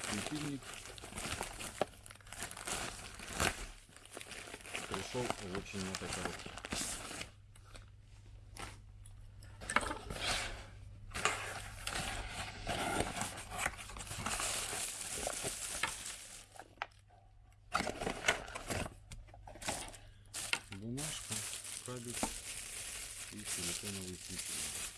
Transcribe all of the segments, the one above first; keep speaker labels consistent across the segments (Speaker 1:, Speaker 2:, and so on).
Speaker 1: светильник пришел в очень этой коробке. Бумажка, кабель и силиконовый светильник.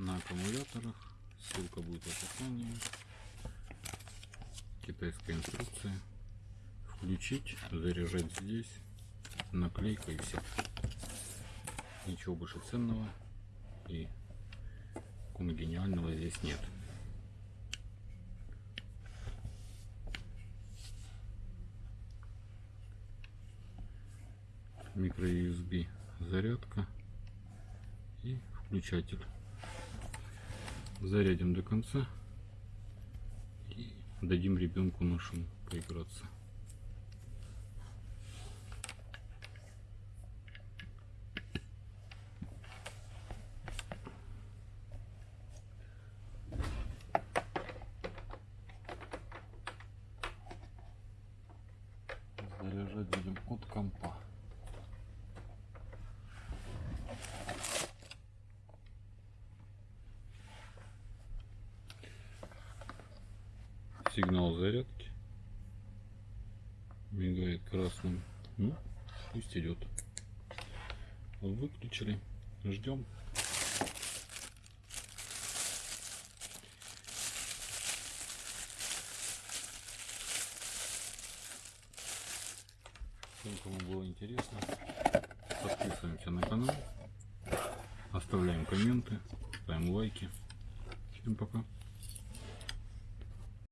Speaker 1: На аккумуляторах. Ссылка будет в описании. Китайская инструкция. Включить, заряжать здесь. Наклейка и все. Ничего больше ценного и гениального здесь нет. Микро USB зарядка и включатель зарядим до конца и дадим ребенку нашему поиграться. Заряжать будем от компа. Сигнал зарядки. Мигает красным. Ну пусть идет. Выключили. Ждем. Всем, кому было интересно, подписываемся на канал, оставляем комменты, ставим лайки. Всем пока.